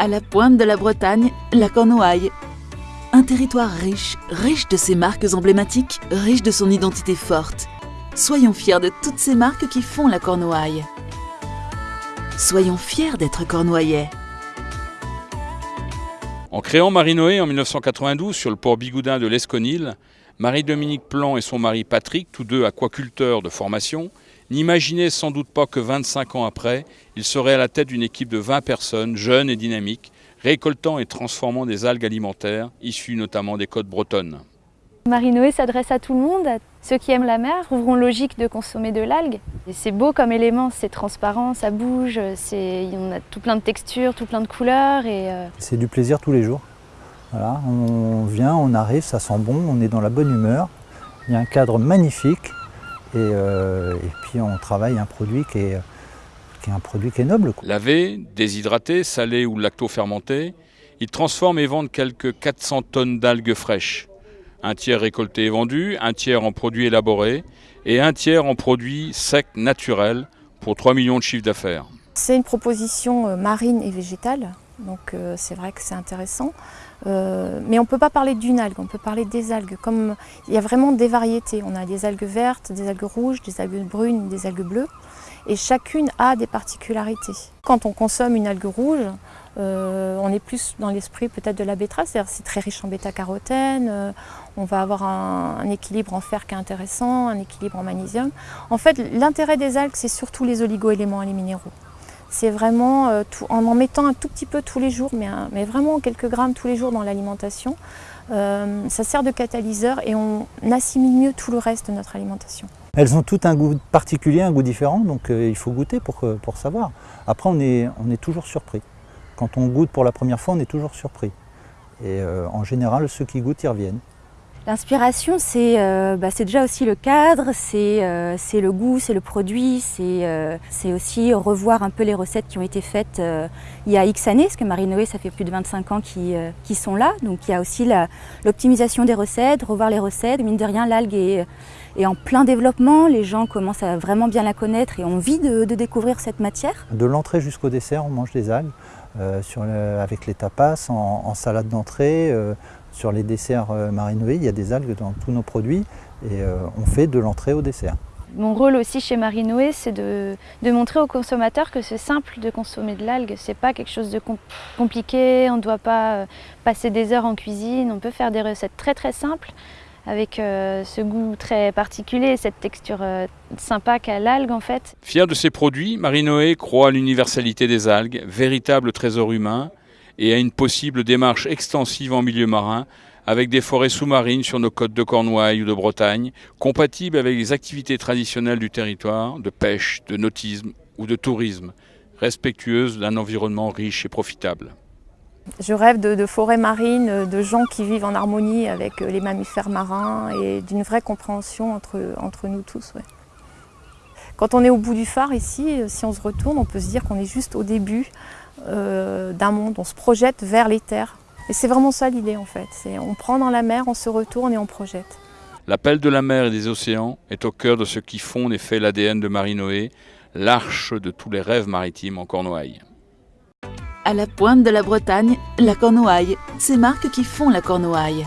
À la pointe de la Bretagne, la Cornouaille. Un territoire riche, riche de ses marques emblématiques, riche de son identité forte. Soyons fiers de toutes ces marques qui font la Cornouaille. Soyons fiers d'être cornouaillais. En créant Marie-Noé en 1992 sur le port bigoudin de l'Esconil, Marie-Dominique Plan et son mari Patrick, tous deux aquaculteurs de formation, n'imaginaient sans doute pas que 25 ans après, ils seraient à la tête d'une équipe de 20 personnes, jeunes et dynamiques, récoltant et transformant des algues alimentaires, issues notamment des côtes bretonnes. Marie-Noé s'adresse à tout le monde, à ceux qui aiment la mer, trouveront logique de consommer de l'algue. C'est beau comme élément, c'est transparent, ça bouge, on a tout plein de textures, tout plein de couleurs. Euh, c'est du plaisir tous les jours. Voilà, on vient, on arrive, ça sent bon, on est dans la bonne humeur. Il y a un cadre magnifique euh, et, puis on travaille un produit qui est, qui est un produit qui est noble. Lavé, déshydraté, salé ou lacto-fermenté, ils transforment et vendent quelques 400 tonnes d'algues fraîches. Un tiers récolté et vendu, un tiers en produits élaborés et un tiers en produits secs naturels pour 3 millions de chiffres d'affaires. C'est une proposition euh, marine et végétale, donc euh, c'est vrai que c'est intéressant. Euh, mais on ne peut pas parler d'une algue, on peut parler des algues. Comme il y a vraiment des variétés. On a des algues vertes, des algues rouges, des algues brunes, des algues bleues. Et chacune a des particularités. Quand on consomme une algue rouge, euh, on est plus dans l'esprit peut-être de la betterave, c'est-à-dire c'est très riche en bêta-carotène, on va avoir un, équilibre en fer qui est intéressant, un équilibre en magnésium. En fait, l'intérêt des algues, c'est surtout les oligo-éléments et les minéraux. C'est vraiment euh, en en mettant un tout petit peu tous les jours, mais, vraiment quelques grammes tous les jours dans l'alimentation, ça sert de catalyseur et on assimile mieux tout le reste de notre alimentation. Elles ont toutes un goût particulier, un goût différent, donc il faut goûter pour, savoir. Après, on est, toujours surpris. Quand on goûte pour la première fois, on est toujours surpris. Et euh, en général, ceux qui goûtent, y reviennent. L'inspiration, c'est euh, bah, déjà aussi le cadre, c'est euh, le goût, c'est le produit, c'est aussi revoir un peu les recettes qui ont été faites il y a X années, parce que Marie-Noé, ça fait plus de 25 ans qu'ils qui sont là. Donc il y a aussi l'optimisation des recettes, revoir les recettes. Mine de rien, l'algue est, en plein développement, les gens commencent à vraiment bien la connaître et ont envie de, découvrir cette matière. De l'entrée jusqu'au dessert, on mange des algues. Euh, avec les tapas, en, salade d'entrée, euh, sur les desserts euh, marinoués, il y a des algues dans tous nos produits et on fait de l'entrée au dessert. Mon rôle aussi chez Marinoé, c'est de, montrer aux consommateurs que c'est simple de consommer de l'algue. C'est pas quelque chose de compliqué, on ne doit pas passer des heures en cuisine, on peut faire des recettes très très simples avec euh, ce goût très particulier, cette texture euh, sympa qu'a l'algue en fait. Fier de ses produits, Marie-Noé croit à l'universalité des algues, véritable trésor humain, et à une possible démarche extensive en milieu marin avec des forêts sous-marines sur nos côtes de Cornouailles ou de Bretagne, compatibles avec les activités traditionnelles du territoire, de pêche, de nautisme ou de tourisme, respectueuses d'un environnement riche et profitable. Je rêve de, forêts marines, de gens qui vivent en harmonie avec les mammifères marins et d'une vraie compréhension entre, entre nous tous. Quand on est au bout du phare ici, si on se retourne, on peut se dire qu'on est juste au début euh, d'un monde, on se projette vers les terres. Et c'est vraiment ça l'idée en fait, on prend dans la mer, on se retourne et on projette. L'appel de la mer et des océans est au cœur de ce qui fonde et fait l'ADN de Marie-Noé, l'arche de tous les rêves maritimes en Cornouailles. À la pointe de la Bretagne, la Cornouaille, ces marques qui font la Cornouaille.